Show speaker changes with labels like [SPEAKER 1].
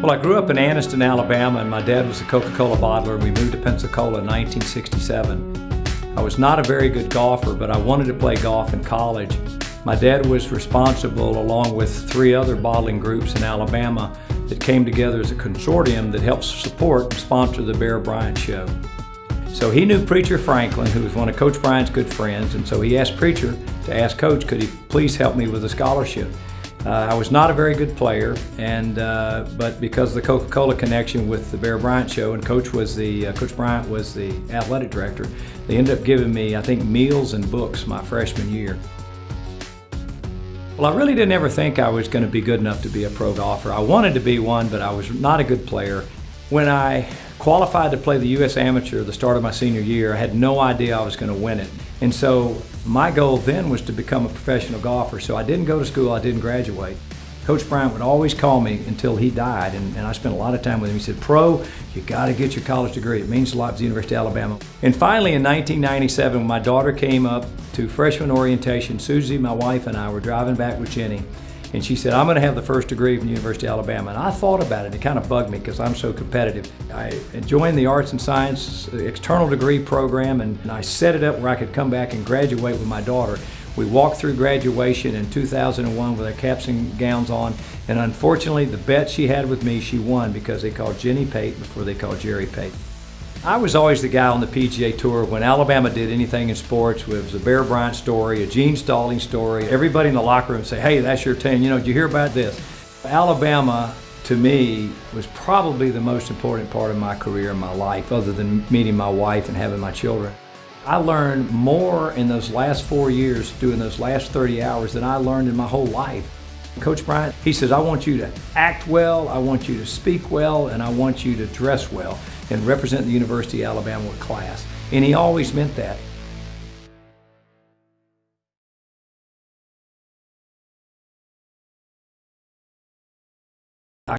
[SPEAKER 1] Well, I grew up in Anniston, Alabama, and my dad was a Coca-Cola bottler. We moved to Pensacola in 1967. I was not a very good golfer, but I wanted to play golf in college. My dad was responsible, along with three other bottling groups in Alabama, that came together as a consortium that helps support and sponsor the Bear Bryant Show. So he knew Preacher Franklin, who was one of Coach Bryant's good friends, and so he asked Preacher to ask Coach, could he please help me with a scholarship? Uh, I was not a very good player, and uh, but because of the Coca-Cola connection with the Bear Bryant show, and Coach was the uh, Coach Bryant was the athletic director, they ended up giving me, I think, meals and books my freshman year. Well, I really didn't ever think I was going to be good enough to be a pro golfer. I wanted to be one, but I was not a good player. When I qualified to play the U.S. Amateur at the start of my senior year, I had no idea I was going to win it. And so my goal then was to become a professional golfer. So I didn't go to school, I didn't graduate. Coach Bryant would always call me until he died, and, and I spent a lot of time with him. He said, Pro, you got to get your college degree. It means a lot to the University of Alabama. And finally, in 1997, when my daughter came up to freshman orientation, Susie, my wife, and I were driving back with Jenny, and she said, I'm going to have the first degree from the University of Alabama. And I thought about it. It kind of bugged me because I'm so competitive. I joined the Arts and Science external degree program and, and I set it up where I could come back and graduate with my daughter. We walked through graduation in 2001 with our caps and gowns on, and unfortunately, the bet she had with me, she won because they called Jenny Pate before they called Jerry Pate. I was always the guy on the PGA Tour when Alabama did anything in sports. It was a Bear Bryant story, a Gene Stallings story. Everybody in the locker room say, hey, that's your team. You know, did you hear about this? Alabama, to me, was probably the most important part of my career and my life, other than meeting my wife and having my children. I learned more in those last four years, doing those last 30 hours, than I learned in my whole life. Coach Bryant, he says, I want you to act well, I want you to speak well, and I want you to dress well and represent the University of Alabama with class. And he always meant that.